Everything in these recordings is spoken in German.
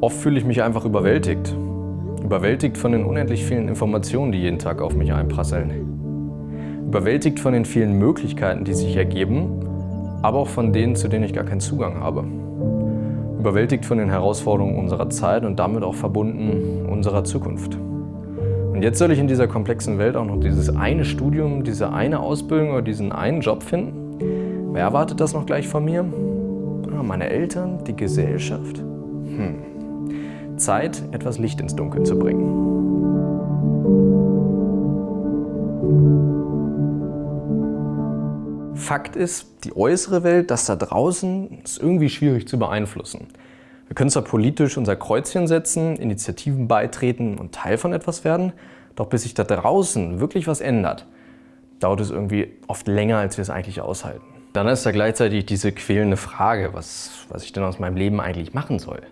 Oft fühle ich mich einfach überwältigt. Überwältigt von den unendlich vielen Informationen, die jeden Tag auf mich einprasseln. Überwältigt von den vielen Möglichkeiten, die sich ergeben, aber auch von denen, zu denen ich gar keinen Zugang habe. Überwältigt von den Herausforderungen unserer Zeit und damit auch verbunden unserer Zukunft. Und jetzt soll ich in dieser komplexen Welt auch noch dieses eine Studium, diese eine Ausbildung oder diesen einen Job finden? Wer erwartet das noch gleich von mir? Ah, meine Eltern, die Gesellschaft? Hm. Zeit, etwas Licht ins Dunkel zu bringen. Fakt ist, die äußere Welt, das da draußen, ist irgendwie schwierig zu beeinflussen. Wir können zwar politisch unser Kreuzchen setzen, Initiativen beitreten und Teil von etwas werden, doch bis sich da draußen wirklich was ändert, dauert es irgendwie oft länger, als wir es eigentlich aushalten. Dann ist da gleichzeitig diese quälende Frage, was, was ich denn aus meinem Leben eigentlich machen soll.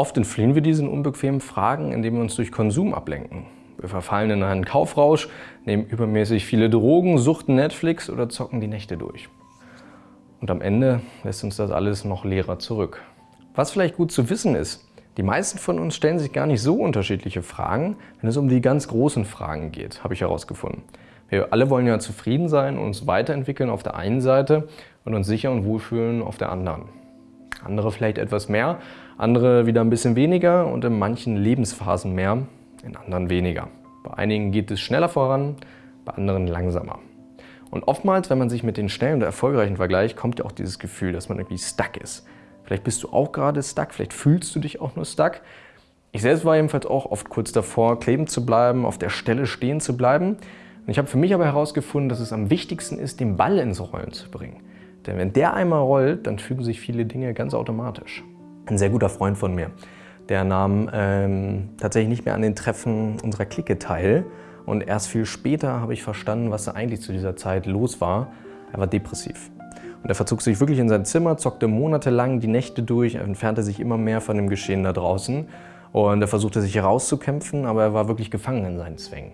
Oft entfliehen wir diesen unbequemen Fragen, indem wir uns durch Konsum ablenken. Wir verfallen in einen Kaufrausch, nehmen übermäßig viele Drogen, suchten Netflix oder zocken die Nächte durch. Und am Ende lässt uns das alles noch leerer zurück. Was vielleicht gut zu wissen ist, die meisten von uns stellen sich gar nicht so unterschiedliche Fragen, wenn es um die ganz großen Fragen geht, habe ich herausgefunden. Wir alle wollen ja zufrieden sein und uns weiterentwickeln auf der einen Seite und uns sicher und wohlfühlen auf der anderen. Andere vielleicht etwas mehr, andere wieder ein bisschen weniger und in manchen Lebensphasen mehr, in anderen weniger. Bei einigen geht es schneller voran, bei anderen langsamer. Und oftmals, wenn man sich mit den schnellen und erfolgreichen vergleicht, kommt ja auch dieses Gefühl, dass man irgendwie stuck ist. Vielleicht bist du auch gerade stuck, vielleicht fühlst du dich auch nur stuck. Ich selbst war jedenfalls auch oft kurz davor, kleben zu bleiben, auf der Stelle stehen zu bleiben. Und ich habe für mich aber herausgefunden, dass es am wichtigsten ist, den Ball ins Rollen zu bringen. Denn wenn der einmal rollt, dann fügen sich viele Dinge ganz automatisch. Ein sehr guter Freund von mir, der nahm ähm, tatsächlich nicht mehr an den Treffen unserer Clique teil. Und erst viel später habe ich verstanden, was da eigentlich zu dieser Zeit los war. Er war depressiv. Und er verzog sich wirklich in sein Zimmer, zockte monatelang die Nächte durch, er entfernte sich immer mehr von dem Geschehen da draußen. Und er versuchte sich herauszukämpfen, aber er war wirklich gefangen in seinen Zwängen.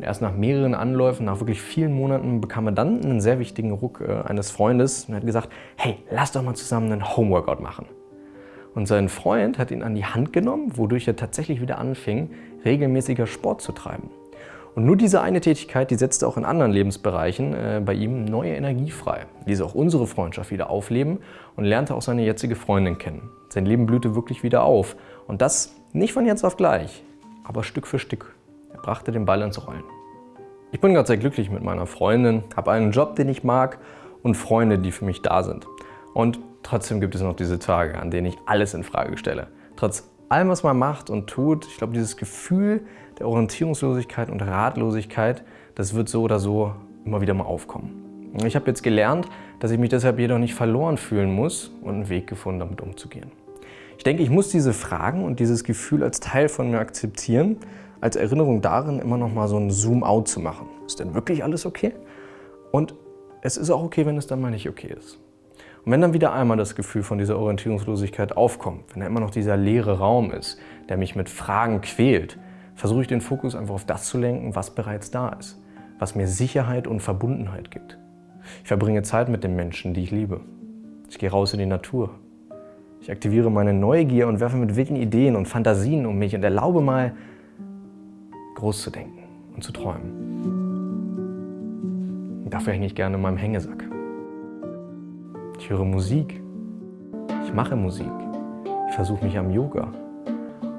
Erst nach mehreren Anläufen, nach wirklich vielen Monaten, bekam er dann einen sehr wichtigen Ruck äh, eines Freundes und hat gesagt, hey, lass doch mal zusammen einen Homeworkout machen. Und sein Freund hat ihn an die Hand genommen, wodurch er tatsächlich wieder anfing, regelmäßiger Sport zu treiben. Und nur diese eine Tätigkeit, die setzte auch in anderen Lebensbereichen äh, bei ihm neue Energie frei, ließ auch unsere Freundschaft wieder aufleben und lernte auch seine jetzige Freundin kennen. Sein Leben blühte wirklich wieder auf. Und das nicht von jetzt auf gleich, aber Stück für Stück. Er brachte den Ball ins Rollen. Ich bin gerade sehr glücklich mit meiner Freundin, habe einen Job, den ich mag und Freunde, die für mich da sind. Und trotzdem gibt es noch diese Tage, an denen ich alles in Frage stelle. Trotz allem, was man macht und tut, ich glaube, dieses Gefühl der Orientierungslosigkeit und Ratlosigkeit, das wird so oder so immer wieder mal aufkommen. Ich habe jetzt gelernt, dass ich mich deshalb jedoch nicht verloren fühlen muss und einen Weg gefunden, damit umzugehen. Ich denke, ich muss diese Fragen und dieses Gefühl als Teil von mir akzeptieren, als Erinnerung darin, immer noch mal so ein Zoom-out zu machen. Ist denn wirklich alles okay? Und es ist auch okay, wenn es dann mal nicht okay ist. Und wenn dann wieder einmal das Gefühl von dieser Orientierungslosigkeit aufkommt, wenn da immer noch dieser leere Raum ist, der mich mit Fragen quält, versuche ich den Fokus einfach auf das zu lenken, was bereits da ist, was mir Sicherheit und Verbundenheit gibt. Ich verbringe Zeit mit den Menschen, die ich liebe. Ich gehe raus in die Natur. Ich aktiviere meine Neugier und werfe mit wilden Ideen und Fantasien um mich und erlaube mal, groß zu denken und zu träumen. Und dafür hänge ich gerne in meinem Hängesack. Ich höre Musik. Ich mache Musik. Ich versuche mich am Yoga.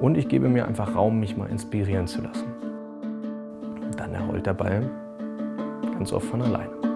Und ich gebe mir einfach Raum, mich mal inspirieren zu lassen. Und dann errollt der Ball ganz oft von alleine.